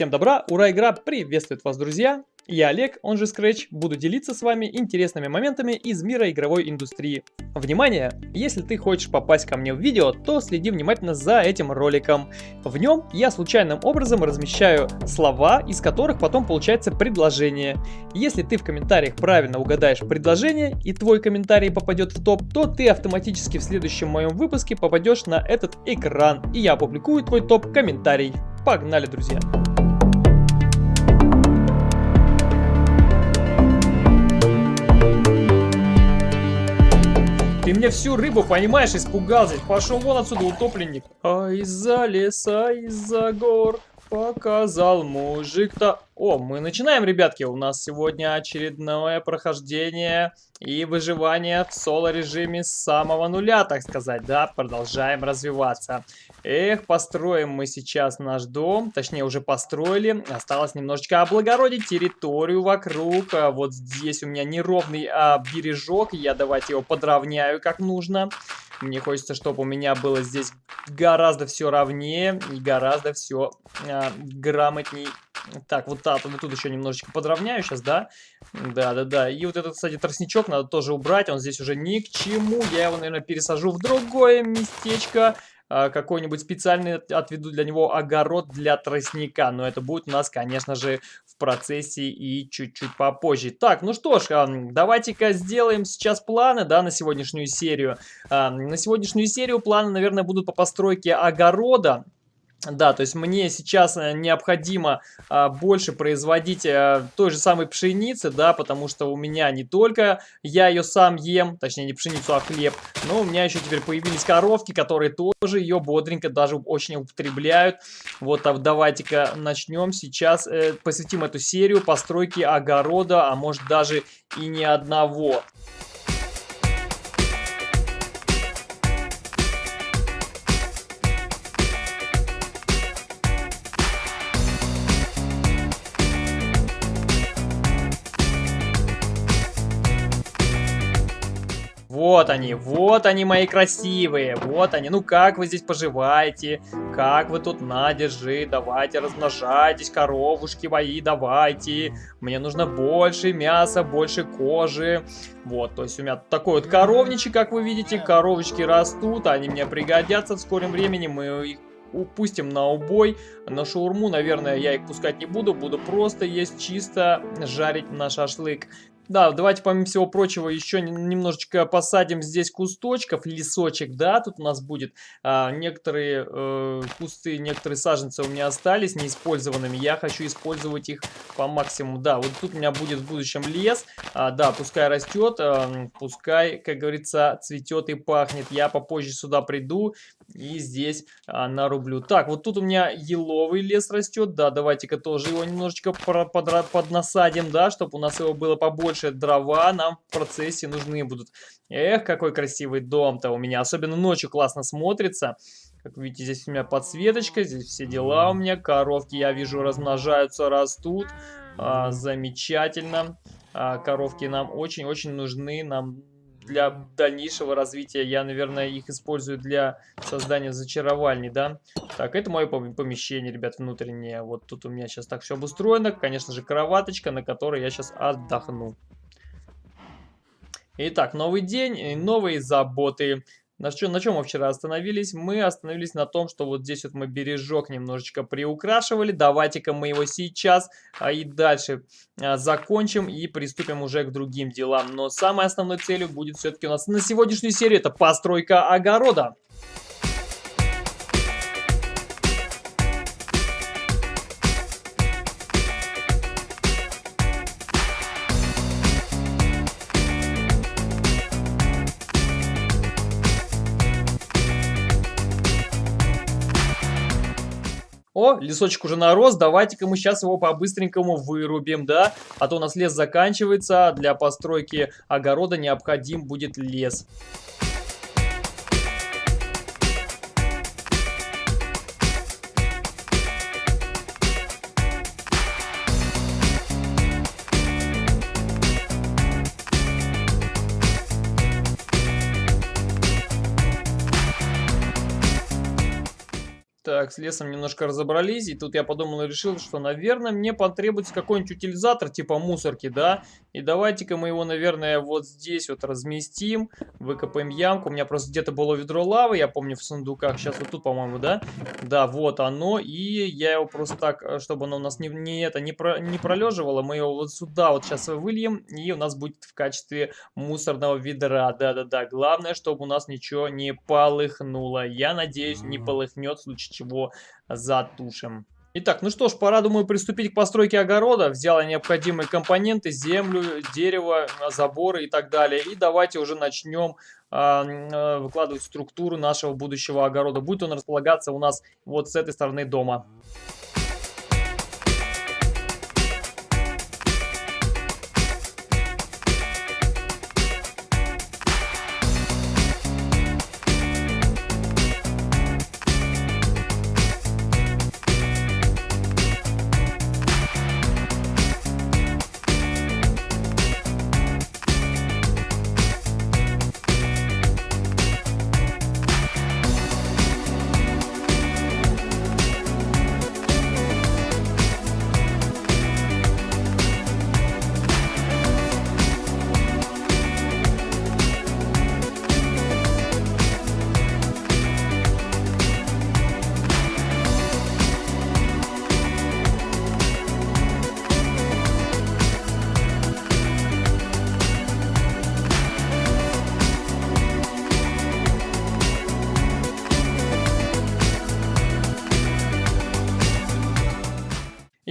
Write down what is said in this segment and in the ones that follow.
Всем добра, ура, игра приветствует вас, друзья! Я Олег, он же Scratch, буду делиться с вами интересными моментами из мира игровой индустрии. Внимание! Если ты хочешь попасть ко мне в видео, то следи внимательно за этим роликом. В нем я случайным образом размещаю слова, из которых потом получается предложение. Если ты в комментариях правильно угадаешь предложение и твой комментарий попадет в топ, то ты автоматически в следующем моем выпуске попадешь на этот экран, и я опубликую твой топ-комментарий. Погнали, друзья! Мне всю рыбу, понимаешь, испугал здесь. Пошел вон отсюда, утопленник. А из-за леса, из-за гор показал мужик-то... О, мы начинаем, ребятки. У нас сегодня очередное прохождение и выживание в соло-режиме с самого нуля, так сказать. Да, продолжаем развиваться. Эх, построим мы сейчас наш дом. Точнее, уже построили. Осталось немножечко облагородить территорию вокруг. А вот здесь у меня неровный а, бережок. Я давайте его подровняю как нужно. Мне хочется, чтобы у меня было здесь гораздо все ровнее и гораздо все а, грамотней так, вот, так, вот тут еще немножечко подровняю сейчас, да? Да-да-да. И вот этот, кстати, тростничок надо тоже убрать. Он здесь уже ни к чему. Я его, наверное, пересажу в другое местечко. А, какой-нибудь специальный отведу для него огород для тростника. Но это будет у нас, конечно же, в процессе и чуть-чуть попозже. Так, ну что ж, давайте-ка сделаем сейчас планы, да, на сегодняшнюю серию. На сегодняшнюю серию планы, наверное, будут по постройке огорода. Да, то есть мне сейчас э, необходимо а, больше производить а, той же самой пшеницы, да, потому что у меня не только я ее сам ем, точнее не пшеницу, а хлеб, но у меня еще теперь появились коровки, которые тоже ее бодренько даже очень употребляют. Вот, а давайте-ка начнем сейчас, э, посвятим эту серию постройки огорода, а может даже и не одного. Вот они, вот они мои красивые, вот они. Ну как вы здесь поживаете? Как вы тут на, держи, давайте размножайтесь, коровушки мои, давайте. Мне нужно больше мяса, больше кожи. Вот, то есть у меня такой вот коровничек, как вы видите, коровочки растут, они мне пригодятся в скором времени, мы их упустим на убой. На шаурму, наверное, я их пускать не буду. Буду просто есть чисто, жарить на шашлык. Да, давайте, помимо всего прочего, еще немножечко посадим здесь кусточков, лесочек, да, тут у нас будет. А, некоторые э, кусты, некоторые саженцы у меня остались неиспользованными, я хочу использовать их по максимуму. Да, вот тут у меня будет в будущем лес, а, да, пускай растет, а, пускай, как говорится, цветет и пахнет. Я попозже сюда приду и здесь а, нарублю. Так, вот тут у меня еловый лес растет, да, давайте-ка тоже его немножечко поднасадим, да, чтобы у нас его было побольше больше дрова нам в процессе нужны будут. Эх, какой красивый дом-то у меня. Особенно ночью классно смотрится. Как видите, здесь у меня подсветочка, здесь все дела у меня. Коровки, я вижу, размножаются, растут. А, замечательно. А, коровки нам очень-очень нужны. Нам для дальнейшего развития. Я, наверное, их использую для создания зачаровальни, да. Так, это мое помещение, ребят, внутреннее. Вот тут у меня сейчас так все обустроено. Конечно же, кроваточка, на которой я сейчас отдохну. Итак, новый день, новые заботы. На, что, на чем мы вчера остановились? Мы остановились на том, что вот здесь вот мы бережок немножечко приукрашивали. Давайте-ка мы его сейчас а, и дальше а, закончим и приступим уже к другим делам. Но самой основной целью будет все-таки у нас на сегодняшнюю серию это постройка огорода. О, лесочек уже нарос, давайте-ка мы сейчас его по-быстренькому вырубим, да? А то у нас лес заканчивается, для постройки огорода необходим будет лес. Так, с лесом немножко разобрались, и тут я подумал и решил, что, наверное, мне потребуется какой-нибудь утилизатор типа мусорки, да? И давайте-ка мы его, наверное, вот здесь вот разместим, выкопаем ямку. У меня просто где-то было ведро лавы, я помню, в сундуках. Сейчас вот тут, по-моему, да? Да, вот оно, и я его просто так, э, чтобы оно у нас не, не, это, не, про, не пролеживало, мы его вот сюда вот сейчас выльем, и у нас будет в качестве мусорного ведра. Да-да-да, главное, чтобы у нас ничего не полыхнуло. Я надеюсь, не полыхнет, в случае чего затушим. Итак, ну что ж, пора, думаю, приступить к постройке огорода. Взял я необходимые компоненты, землю, дерево, заборы и так далее. И давайте уже начнем э, выкладывать структуру нашего будущего огорода. Будет он располагаться у нас вот с этой стороны дома.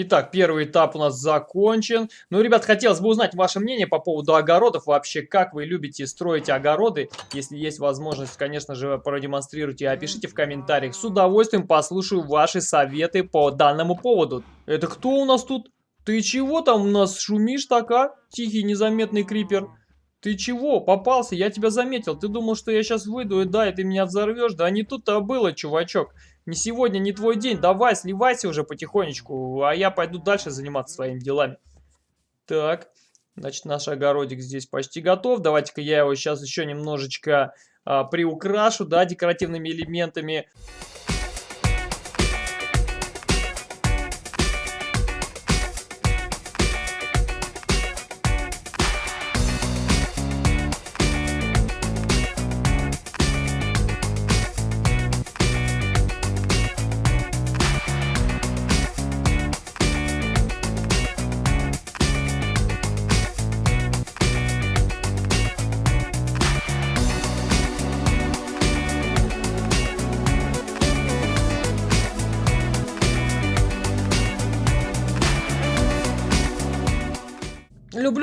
Итак, первый этап у нас закончен. Ну, ребят, хотелось бы узнать ваше мнение по поводу огородов. Вообще, как вы любите строить огороды? Если есть возможность, конечно же, продемонстрируйте и опишите в комментариях. С удовольствием послушаю ваши советы по данному поводу. Это кто у нас тут? Ты чего там у нас шумишь така? Тихий незаметный крипер. Ты чего? Попался? Я тебя заметил. Ты думал, что я сейчас выйду и да, и ты меня взорвешь? Да не тут-то было, чувачок. Не сегодня, не твой день. Давай, сливайся уже потихонечку, а я пойду дальше заниматься своими делами. Так, значит, наш огородик здесь почти готов. Давайте-ка я его сейчас еще немножечко а, приукрашу, да, декоративными элементами.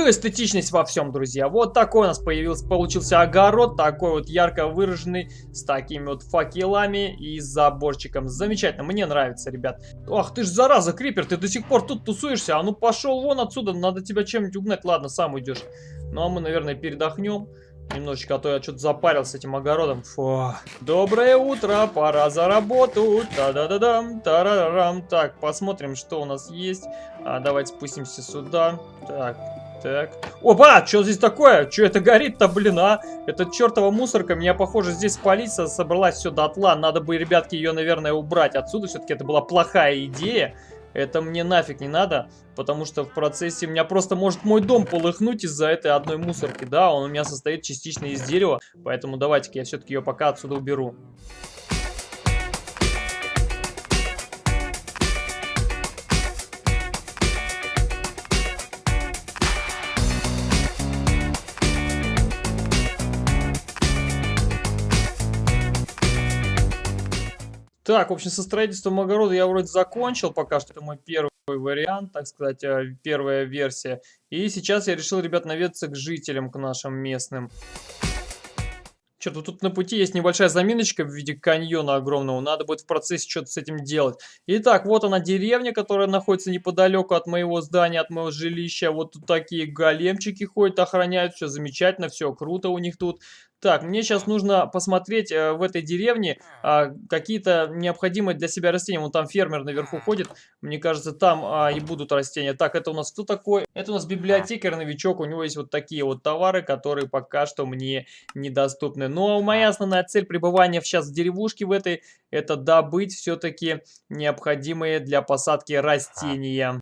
Эстетичность во всем, друзья. Вот такой у нас появился, получился огород, такой вот ярко выраженный, с такими вот факелами и заборчиком. Замечательно, мне нравится, ребят. Ах, ты ж зараза, Крипер, ты до сих пор тут тусуешься. А ну пошел вон отсюда, надо тебя чем-нибудь угнать. Ладно, сам уйдешь. Ну а мы, наверное, передохнем. Немножечко, а то я что-то запарился этим огородом. Фу. Доброе утро, пора за работу. Та-да-да-дам, тарарам. Так, посмотрим, что у нас есть. А, давайте спустимся сюда. Так, так. Опа, что здесь такое? Что это горит-то, блин, а? Это чертова мусорка, меня, похоже, здесь спалить собралась все дотла. Надо бы, ребятки, ее, наверное, убрать отсюда. Все-таки это была плохая идея. Это мне нафиг не надо, потому что в процессе у меня просто может мой дом полыхнуть из-за этой одной мусорки. Да, он у меня состоит частично из дерева, поэтому давайте-ка я все-таки ее пока отсюда уберу. Так, в общем, со строительством огорода я вроде закончил пока что. Это мой первый вариант, так сказать, э, первая версия. И сейчас я решил, ребят, наведаться к жителям, к нашим местным. Что-то тут на пути есть небольшая заминочка в виде каньона огромного. Надо будет в процессе что-то с этим делать. Итак, вот она деревня, которая находится неподалеку от моего здания, от моего жилища. Вот тут такие големчики ходят, охраняют. Все замечательно, все круто у них тут. Так, мне сейчас нужно посмотреть э, в этой деревне э, какие-то необходимые для себя растения. Вон там фермер наверху ходит. Мне кажется, там э, и будут растения. Так, это у нас кто такой? Это у нас библиотекарь, новичок. У него есть вот такие вот товары, которые пока что мне недоступны. Но моя основная цель пребывания сейчас в деревушке в этой, это добыть все-таки необходимые для посадки растения.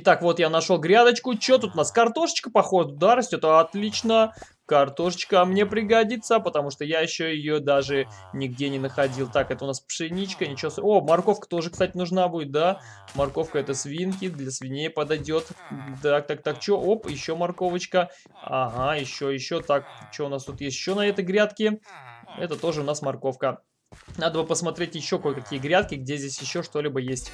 Итак, вот я нашел грядочку. Что тут у нас? Картошечка, походу, да, растет? Отлично. Картошечка мне пригодится, потому что я еще ее даже нигде не находил. Так, это у нас пшеничка, ничего... О, морковка тоже, кстати, нужна будет, да? Морковка это свинки, для свиней подойдет. Так, так, так, что? Оп, еще морковочка. Ага, еще, еще. Так, что у нас тут есть еще на этой грядке? Это тоже у нас морковка. Надо бы посмотреть еще кое-какие грядки, где здесь еще что-либо есть.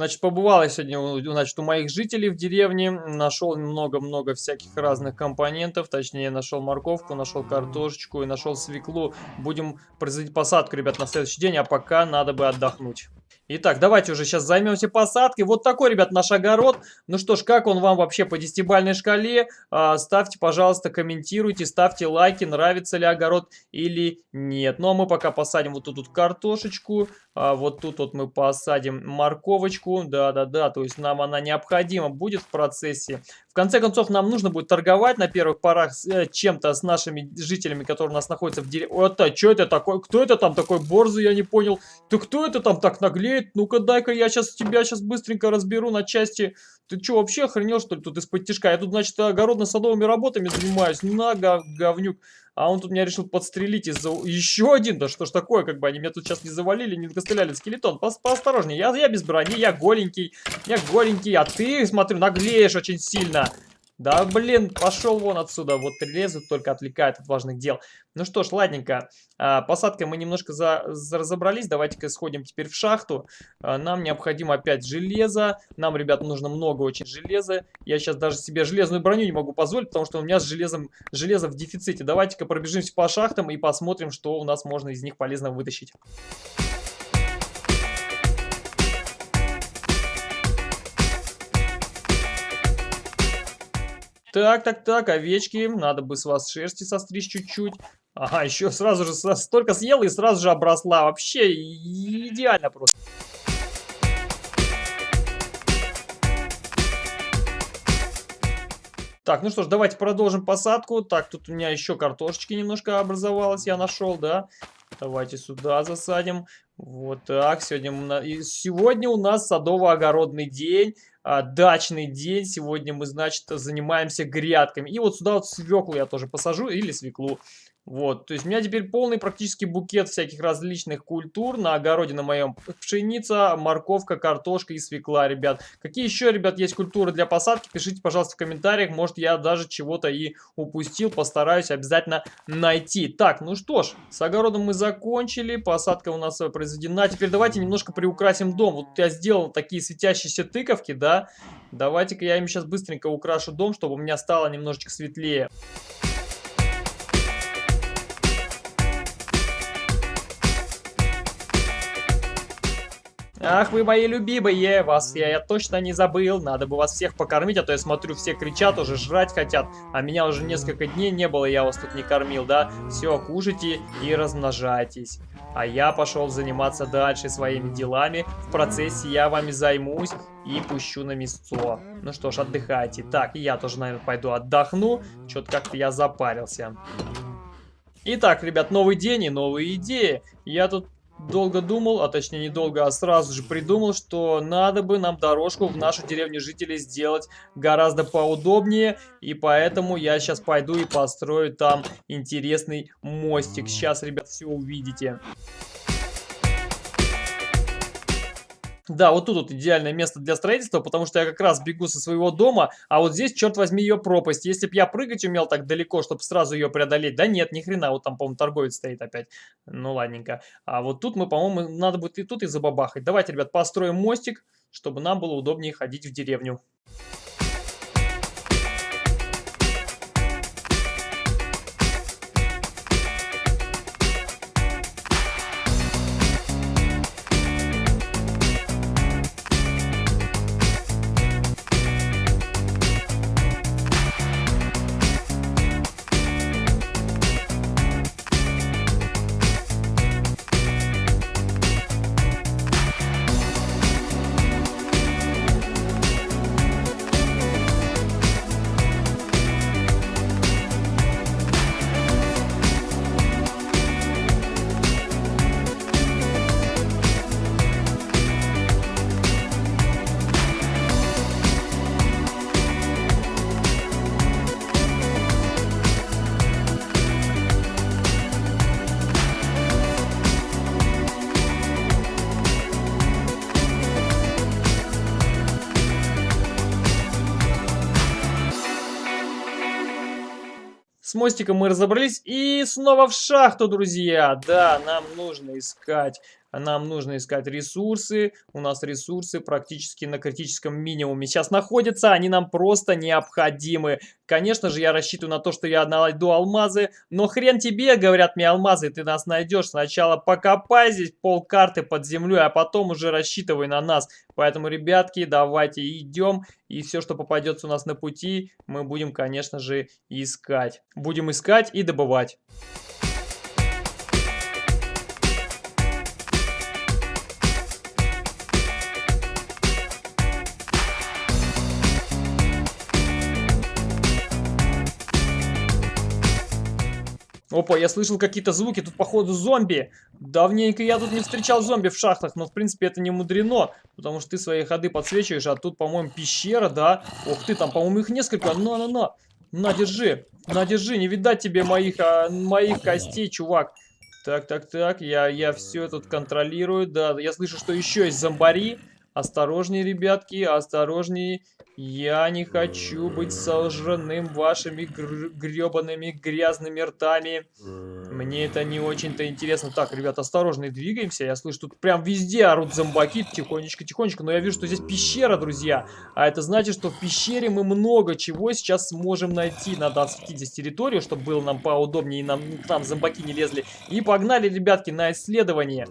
Значит, побывал я сегодня значит, у моих жителей в деревне, нашел много-много всяких разных компонентов, точнее, нашел морковку, нашел картошечку и нашел свеклу. Будем производить посадку, ребят, на следующий день, а пока надо бы отдохнуть. Итак, давайте уже сейчас займемся посадкой. Вот такой, ребят, наш огород. Ну что ж, как он вам вообще по десятибальной шкале? А, ставьте, пожалуйста, комментируйте, ставьте лайки, нравится ли огород или нет. Ну а мы пока посадим вот тут вот картошечку, а вот тут вот мы посадим морковочку. Да-да-да, то есть нам она необходима будет в процессе. В конце концов, нам нужно будет торговать на первых порах э, чем-то с нашими жителями, которые у нас находятся в деревне. А что это такое? Кто это там такой борзый, я не понял. Ты кто это там так наглеет? Ну-ка, дай-ка я сейчас тебя сейчас быстренько разберу на части. Ты что, вообще охренел, что ли, тут из-под тяжка? Я тут, значит, огородно-садовыми работами занимаюсь. На, говнюк. А он тут меня решил подстрелить из-за... Еще один, да что ж такое, как бы они меня тут сейчас не завалили, не накостыляли. Скелетон, по поосторожнее, я, я без брони, я голенький, я голенький, а ты, смотрю, наглеешь очень сильно. Да, блин, пошел вон отсюда. Вот лезут, только отвлекает от важных дел. Ну что ж, ладненько. А, посадкой мы немножко за, за разобрались. Давайте-ка сходим теперь в шахту. А, нам необходимо опять железо. Нам, ребят, нужно много очень железа. Я сейчас даже себе железную броню не могу позволить, потому что у меня с железом железо в дефиците. Давайте-ка пробежимся по шахтам и посмотрим, что у нас можно из них полезно вытащить. Так, так, так, овечки, надо бы с вас шерсти состричь чуть-чуть. Ага, еще сразу же столько съела и сразу же обросла. Вообще идеально просто. Так, ну что ж, давайте продолжим посадку. Так, тут у меня еще картошечки немножко образовалось, я нашел, да. Давайте сюда засадим. Вот так, сегодня, сегодня у нас садово-огородный день дачный день. Сегодня мы, значит, занимаемся грядками. И вот сюда вот свеклу я тоже посажу или свеклу. Вот, то есть у меня теперь полный практически букет всяких различных культур на огороде на моем. Пшеница, морковка, картошка и свекла, ребят. Какие еще, ребят, есть культуры для посадки? Пишите, пожалуйста, в комментариях. Может, я даже чего-то и упустил. Постараюсь обязательно найти. Так, ну что ж, с огородом мы закончили. Посадка у нас произведена. Теперь давайте немножко приукрасим дом. Вот я сделал такие светящиеся тыковки, да. Давайте-ка я им сейчас быстренько украшу дом, чтобы у меня стало немножечко светлее. Ах, вы мои любимые, вас я, я точно не забыл. Надо бы вас всех покормить, а то я смотрю, все кричат, уже жрать хотят. А меня уже несколько дней не было, я вас тут не кормил, да? Все, кушайте и размножайтесь. А я пошел заниматься дальше своими делами. В процессе я вами займусь и пущу на мясцо. Ну что ж, отдыхайте. Так, и я тоже, наверное, пойду отдохну. Что-то как-то я запарился. Итак, ребят, новый день и новые идеи. Я тут долго думал, а точнее недолго, а сразу же придумал, что надо бы нам дорожку в нашу деревню жителей сделать гораздо поудобнее. И поэтому я сейчас пойду и построю там интересный мостик. Сейчас, ребят, все увидите. Да, вот тут вот идеальное место для строительства, потому что я как раз бегу со своего дома, а вот здесь, черт возьми, ее пропасть. Если бы я прыгать умел так далеко, чтобы сразу ее преодолеть, да нет, ни хрена, вот там, по-моему, торговец стоит опять. Ну, ладненько. А вот тут мы, по-моему, надо будет и тут и забабахать. Давайте, ребят, построим мостик, чтобы нам было удобнее ходить в деревню. С мостиком мы разобрались. И снова в шахту, друзья. Да, нам нужно искать нам нужно искать ресурсы. У нас ресурсы практически на критическом минимуме сейчас находятся. Они нам просто необходимы. Конечно же, я рассчитываю на то, что я найду алмазы. Но хрен тебе, говорят мне алмазы, ты нас найдешь. Сначала покопай здесь пол карты под землей, а потом уже рассчитывай на нас. Поэтому, ребятки, давайте идем. И все, что попадется у нас на пути, мы будем, конечно же, искать. Будем искать и добывать. Опа, я слышал какие-то звуки, тут походу зомби. Давненько я тут не встречал зомби в шахтах, но в принципе это не мудрено, потому что ты свои ходы подсвечиваешь, а тут, по-моему, пещера, да? Ох ты, там, по-моему, их несколько. На-на-на, на, держи, на, держи, не видать тебе моих, а, моих костей, чувак. Так, так, так, я, я все тут контролирую, да, я слышу, что еще есть зомбари. Осторожнее, ребятки, осторожнее. Я не хочу быть сожженным вашими гр гребаными грязными ртами. Мне это не очень-то интересно. Так, ребят, осторожно двигаемся. Я слышу, тут прям везде орут зомбаки. Тихонечко, тихонечко. Но я вижу, что здесь пещера, друзья. А это значит, что в пещере мы много чего сейчас сможем найти. Надо осветить здесь территорию, чтобы было нам поудобнее и нам там зомбаки не лезли. И погнали, ребятки, на исследование.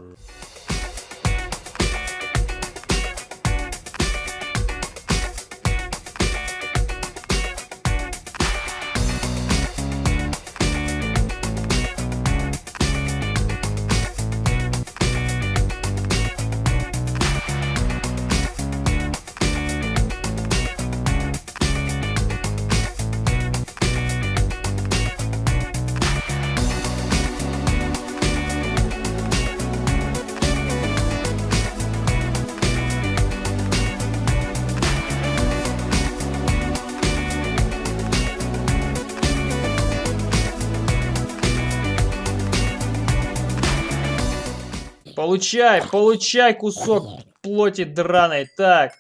Получай, получай кусок плоти драной. Так,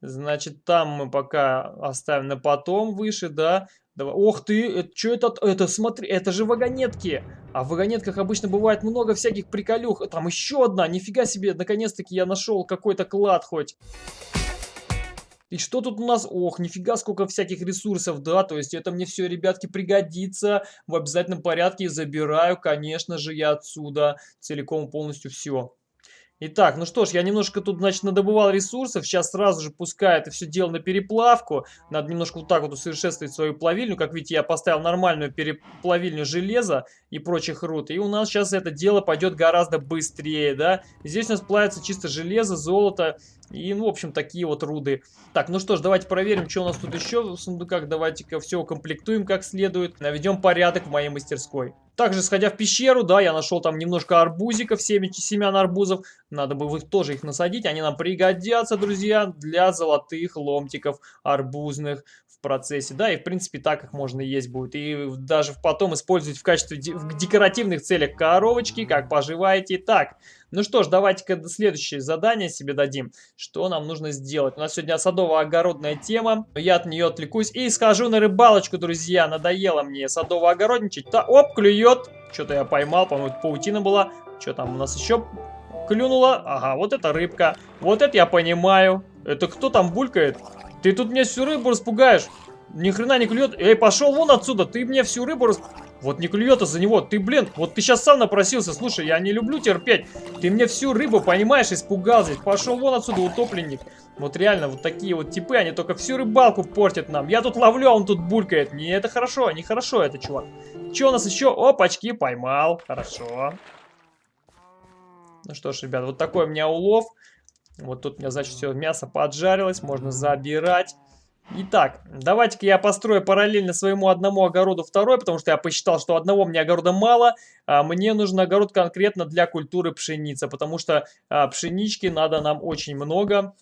значит, там мы пока оставим на потом выше, да. Давай. Ох ты, это, что это? Это, смотри, это же вагонетки. А в вагонетках обычно бывает много всяких приколюх. Там еще одна, нифига себе, наконец-таки я нашел какой-то клад хоть. И что тут у нас? Ох, нифига сколько всяких ресурсов, да, то есть это мне все, ребятки, пригодится в обязательном порядке. Забираю, конечно же, я отсюда целиком полностью все. Итак, ну что ж, я немножко тут, значит, надобывал ресурсов. Сейчас сразу же пускаю это все дело на переплавку. Надо немножко вот так вот усовершенствовать свою плавильню. Как видите, я поставил нормальную переплавильню железа и прочих руд. И у нас сейчас это дело пойдет гораздо быстрее, да. Здесь у нас плавится чисто железо, золото и, ну, в общем, такие вот руды. Так, ну что ж, давайте проверим, что у нас тут еще в сундуках. Давайте-ка все укомплектуем как следует. Наведем порядок в моей мастерской. Также, сходя в пещеру, да, я нашел там немножко арбузиков, семян арбузов. Надо бы их тоже их насадить. Они нам пригодятся, друзья, для золотых ломтиков арбузных процессе. Да, и в принципе так их можно есть будет. И даже потом использовать в качестве в декоративных целях коровочки, как поживаете. Так, ну что ж, давайте-ка следующее задание себе дадим. Что нам нужно сделать? У нас сегодня садово-огородная тема. Я от нее отвлекусь и схожу на рыбалочку, друзья. Надоело мне садово-огородничать. Да, оп, клюет. Что-то я поймал, по-моему, паутина была. Что там у нас еще клюнуло? Ага, вот это рыбка. Вот это я понимаю. Это кто там булькает? Ты тут мне всю рыбу распугаешь. Ни хрена не клюет. Эй, пошел вон отсюда. Ты мне всю рыбу рас... Вот не клюет из-за него. Ты, блин, вот ты сейчас сам напросился. Слушай, я не люблю терпеть. Ты мне всю рыбу, понимаешь, испугал здесь. Пошел вон отсюда, утопленник. Вот реально, вот такие вот типы, они только всю рыбалку портят нам. Я тут ловлю, а он тут булькает. Не, это хорошо, не хорошо это, чувак. Че у нас еще? Опачки, поймал. Хорошо. Ну что ж, ребят, вот такой у меня улов. Вот тут у меня, значит, все мясо поджарилось. Можно забирать. Итак, давайте-ка я построю параллельно своему одному огороду второй, потому что я посчитал, что одного мне огорода мало, а мне нужен огород конкретно для культуры пшеницы, потому что а, пшенички надо нам очень много.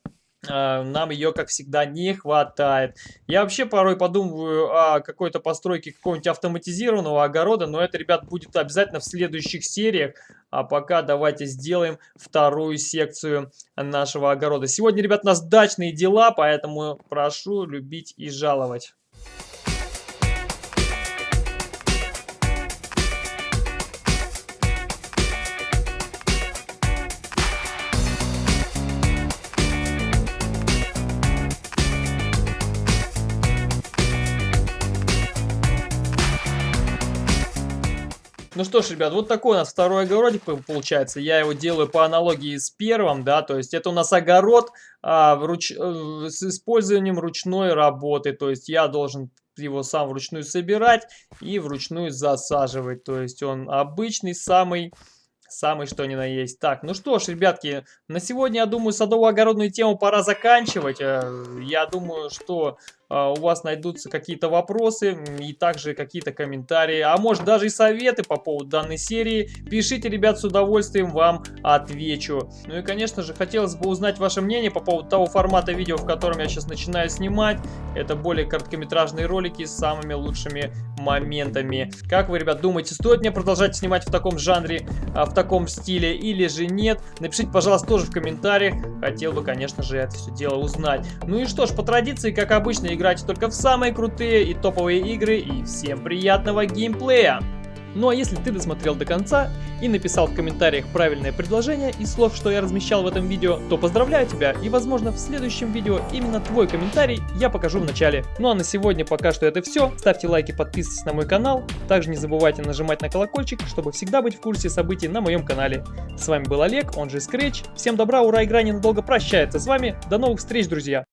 А, нам ее, как всегда, не хватает. Я вообще порой подумываю о какой-то постройке какого-нибудь автоматизированного огорода, но это, ребят, будет обязательно в следующих сериях. А пока давайте сделаем вторую секцию нашего огорода. Сегодня, ребят, у нас дачные дела, поэтому прошу любить и жаловать. Ну что ж, ребят, вот такой у нас второй огородик получается. Я его делаю по аналогии с первым, да, то есть это у нас огород а, вруч... Э, с использованием ручной работы. То есть я должен его сам вручную собирать и вручную засаживать. То есть он обычный, самый Самый что ни на есть. Так, ну что ж, ребятки, на сегодня, я думаю, садово-огородную тему пора заканчивать. Э, я думаю, что у вас найдутся какие-то вопросы и также какие-то комментарии, а может даже и советы по поводу данной серии. Пишите, ребят, с удовольствием вам отвечу. Ну и, конечно же, хотелось бы узнать ваше мнение по поводу того формата видео, в котором я сейчас начинаю снимать. Это более короткометражные ролики с самыми лучшими моментами. Как вы, ребят, думаете, стоит мне продолжать снимать в таком жанре, а, в таком стиле или же нет? Напишите, пожалуйста, тоже в комментариях. Хотел бы, конечно же, это все дело узнать. Ну и что ж, по традиции, как обычно, играйте только в самые крутые и топовые игры. И всем приятного геймплея! Ну а если ты досмотрел до конца и написал в комментариях правильное предложение из слов, что я размещал в этом видео, то поздравляю тебя и возможно в следующем видео именно твой комментарий я покажу в начале. Ну а на сегодня пока что это все. Ставьте лайки, подписывайтесь на мой канал. Также не забывайте нажимать на колокольчик, чтобы всегда быть в курсе событий на моем канале. С вами был Олег, он же Scratch. Всем добра, ура, игра ненадолго прощается с вами. До новых встреч, друзья!